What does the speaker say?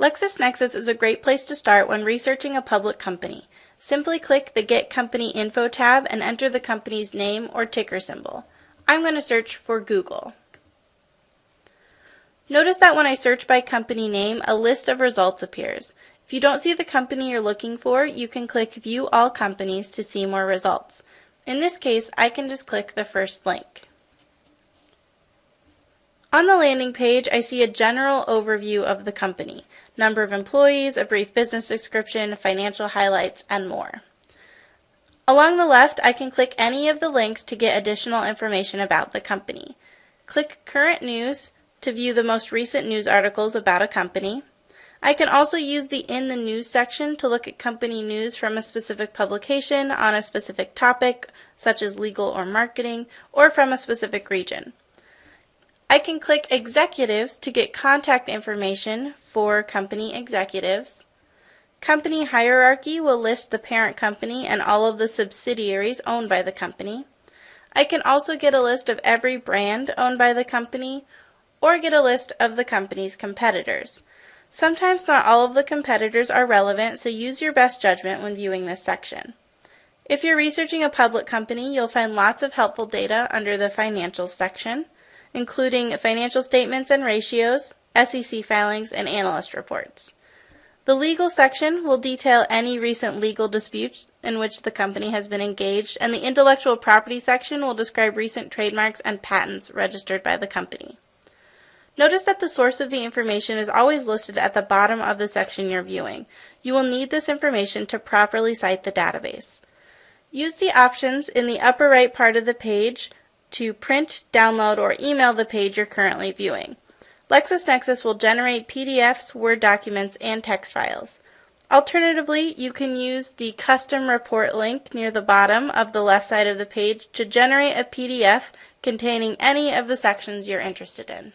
LexisNexis is a great place to start when researching a public company. Simply click the Get Company Info tab and enter the company's name or ticker symbol. I'm going to search for Google. Notice that when I search by company name, a list of results appears. If you don't see the company you're looking for, you can click View All Companies to see more results. In this case, I can just click the first link. On the landing page, I see a general overview of the company, number of employees, a brief business description, financial highlights, and more. Along the left, I can click any of the links to get additional information about the company. Click Current News to view the most recent news articles about a company. I can also use the In the News section to look at company news from a specific publication on a specific topic, such as legal or marketing, or from a specific region. I can click Executives to get contact information for company executives. Company Hierarchy will list the parent company and all of the subsidiaries owned by the company. I can also get a list of every brand owned by the company or get a list of the company's competitors. Sometimes not all of the competitors are relevant, so use your best judgment when viewing this section. If you're researching a public company, you'll find lots of helpful data under the Financials section including financial statements and ratios, SEC filings, and analyst reports. The legal section will detail any recent legal disputes in which the company has been engaged, and the intellectual property section will describe recent trademarks and patents registered by the company. Notice that the source of the information is always listed at the bottom of the section you're viewing. You will need this information to properly cite the database. Use the options in the upper right part of the page to print, download, or email the page you're currently viewing. LexisNexis will generate PDFs, Word documents, and text files. Alternatively, you can use the custom report link near the bottom of the left side of the page to generate a PDF containing any of the sections you're interested in.